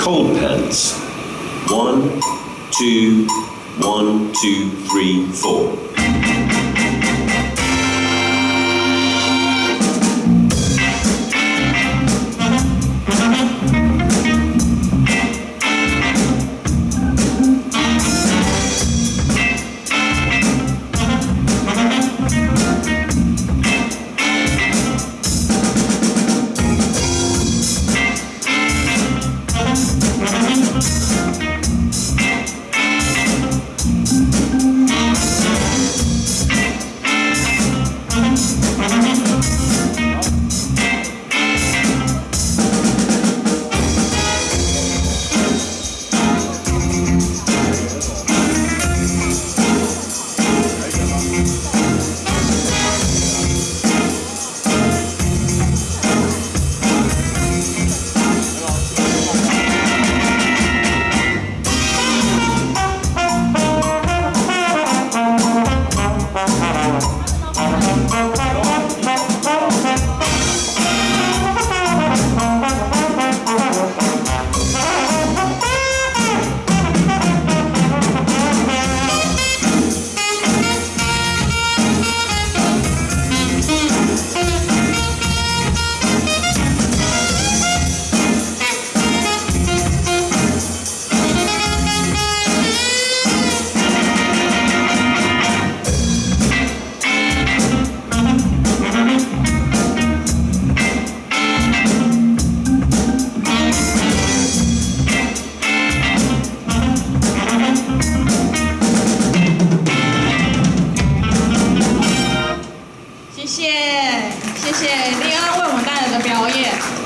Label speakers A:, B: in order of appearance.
A: Cold pens. One, two, one, two, three, four.
B: 谢谢丽安为我们带来的表演。